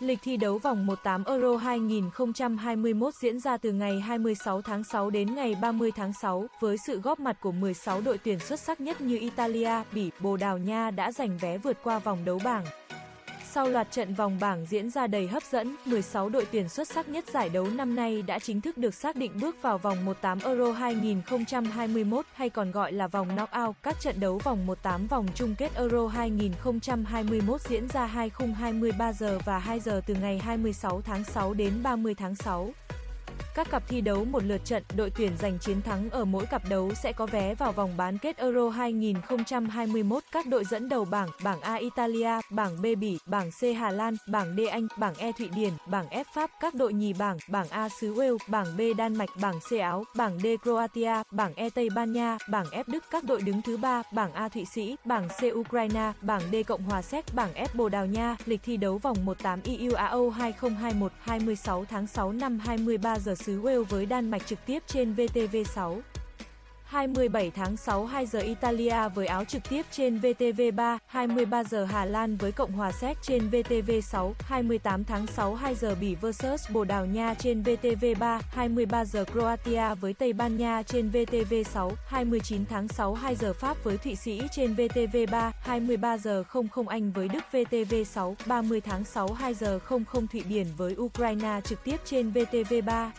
Lịch thi đấu vòng 18 Euro 2021 diễn ra từ ngày 26 tháng 6 đến ngày 30 tháng 6, với sự góp mặt của 16 đội tuyển xuất sắc nhất như Italia, Bỉ, Bồ Đào Nha đã giành vé vượt qua vòng đấu bảng. Sau loạt trận vòng bảng diễn ra đầy hấp dẫn, 16 đội tuyển xuất sắc nhất giải đấu năm nay đã chính thức được xác định bước vào vòng 18 Euro 2021 hay còn gọi là vòng knockout. Các trận đấu vòng 18 vòng chung kết Euro 2021 diễn ra 2 khung 23 giờ và 2 giờ từ ngày 26 tháng 6 đến 30 tháng 6. Các cặp thi đấu một lượt trận, đội tuyển giành chiến thắng ở mỗi cặp đấu sẽ có vé vào vòng bán kết Euro 2021. Các đội dẫn đầu bảng, bảng A Italia, bảng B Bỉ, bảng C Hà Lan, bảng D Anh, bảng E Thụy Điển, bảng F Pháp. Các đội nhì bảng, bảng A xứ Wales, bảng B Đan Mạch, bảng C Áo, bảng D Croatia, bảng E Tây Ban Nha, bảng F Đức. Các đội đứng thứ ba, bảng A Thụy Sĩ, bảng C Ukraine, bảng D Cộng hòa Séc, bảng F Bồ Đào Nha. Lịch thi đấu vòng 18 EUAO 2021, 26 tháng 6 năm 23 giờ xứ Wales với Đan Mạch trực tiếp trên VTV6. 27 tháng 6 2 giờ Italia với áo trực tiếp trên VTV3, 23 giờ Hà Lan với Cộng hòa Séc trên VTV6, 28 tháng 6 2 giờ Bỉ vs Bồ Đào Nha trên VTV3, 23 giờ Croatia với Tây Ban Nha trên VTV6, 29 tháng 6 2 giờ Pháp với Thụy Sĩ trên VTV3, 23 giờ 00 Anh với Đức VTV6, 30 tháng 6 2 giờ 00 Thụy Điển với Ukraine trực tiếp trên VTV3.